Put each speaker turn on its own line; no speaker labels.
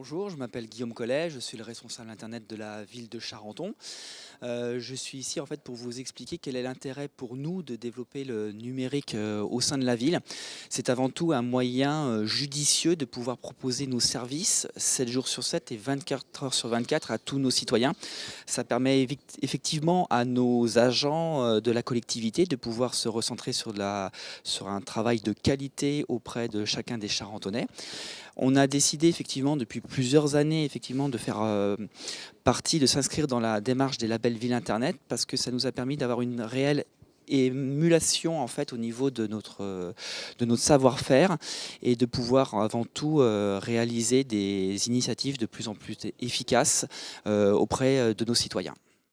Bonjour, je m'appelle Guillaume Collet, je suis le responsable internet de la ville de Charenton. Euh, je suis ici en fait pour vous expliquer quel est l'intérêt pour nous de développer le numérique euh, au sein de la ville. C'est avant tout un moyen euh, judicieux de pouvoir proposer nos services 7 jours sur 7 et 24 heures sur 24 à tous nos citoyens. Ça permet effectivement à nos agents de la collectivité de pouvoir se recentrer sur, sur un travail de qualité auprès de chacun des Charentonnais. On a décidé effectivement depuis plusieurs années effectivement de faire euh, partie, de s'inscrire dans la démarche des labels Ville Internet parce que ça nous a permis d'avoir une réelle émulation en fait au niveau de notre, savoir-faire et de pouvoir avant tout euh, réaliser des initiatives de plus en plus efficaces euh, auprès de nos citoyens.